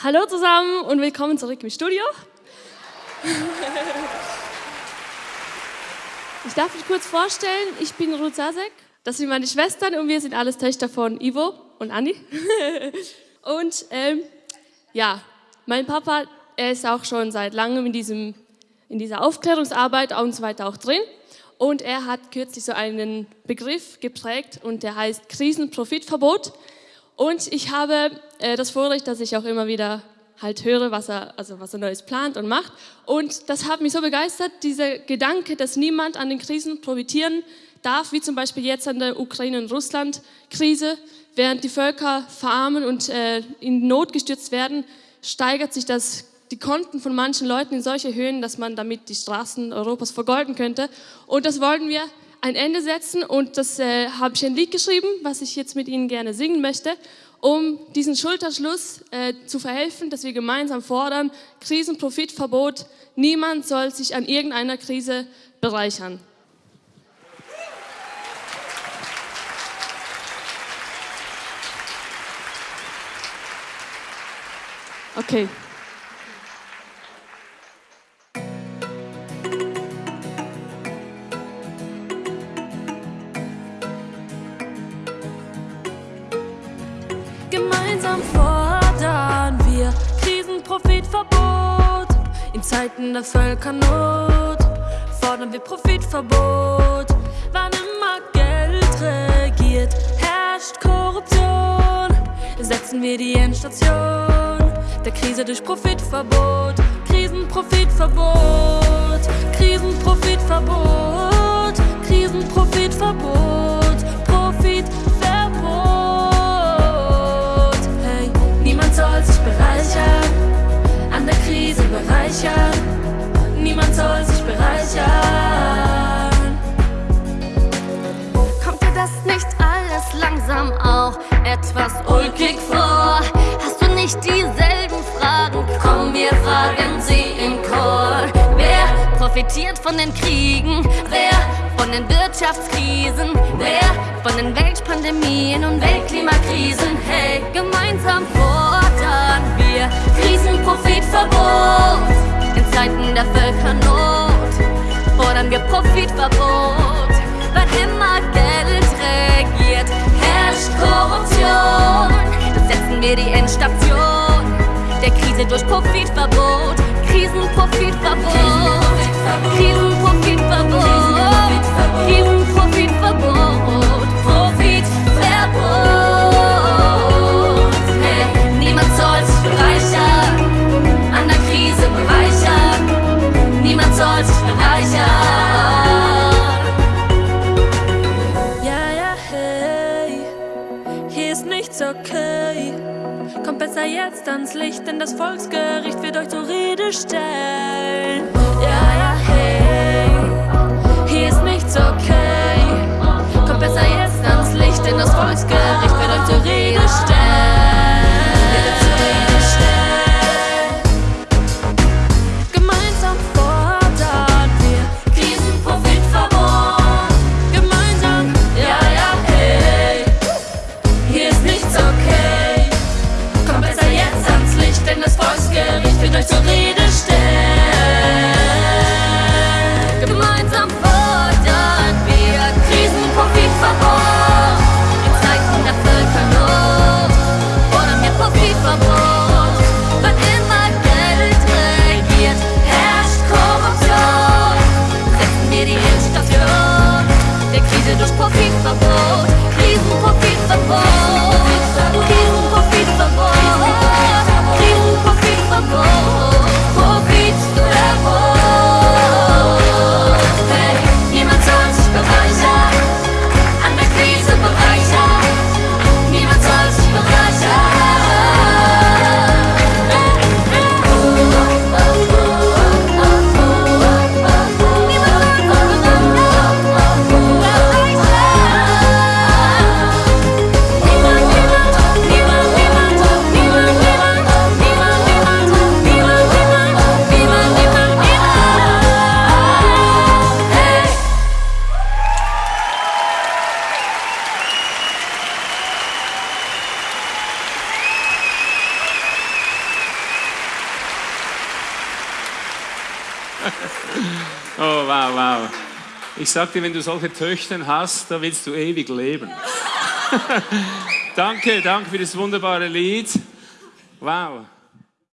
Hallo zusammen und willkommen zurück im Studio. Ich darf mich kurz vorstellen, ich bin Ruth Sasek, das sind meine Schwestern und wir sind alles Töchter von Ivo und Anni. Und ähm, ja, mein Papa, er ist auch schon seit langem in, diesem, in dieser Aufklärungsarbeit und so weiter auch drin. Und er hat kürzlich so einen Begriff geprägt und der heißt Krisenprofitverbot. Und ich habe äh, das Vorrecht, dass ich auch immer wieder halt höre, was er, also was er Neues plant und macht. Und das hat mich so begeistert, dieser Gedanke, dass niemand an den Krisen profitieren darf, wie zum Beispiel jetzt an der Ukraine- und Russland-Krise. Während die Völker verarmen und äh, in Not gestürzt werden, steigert sich das, die Konten von manchen Leuten in solche Höhen, dass man damit die Straßen Europas vergolden könnte. Und das wollten wir ein Ende setzen und das äh, habe ich ein Lied geschrieben, was ich jetzt mit Ihnen gerne singen möchte um diesen Schulterschluss äh, zu verhelfen, dass wir gemeinsam fordern, Krisenprofitverbot, niemand soll sich an irgendeiner Krise bereichern. Okay. Gemeinsam fordern wir Krisenprofitverbot. In Zeiten der Völkernot fordern wir Profitverbot. Wann immer Geld regiert, herrscht Korruption. Setzen wir die Endstation der Krise durch Profitverbot. Krisenprofitverbot, Krisenprofitverbot, profitiert von den Kriegen? Wer von den Wirtschaftskrisen? Wer von den Weltpandemien und Weltklimakrisen? Hey, gemeinsam fordern wir Krisenprofitverbot. In Zeiten der Völkernot fordern wir Profitverbot. Okay. Kommt besser jetzt ans Licht, denn das Volksgericht wird euch zur Rede stellen. Die Endstation der Krise durch Profitverbot. Krisenprofitverbot. Krisenprofitverbot. Krisenprofitverbot. oh, wow, wow. Ich sagte, wenn du solche Töchter hast, da willst du ewig leben. danke, danke für das wunderbare Lied. Wow.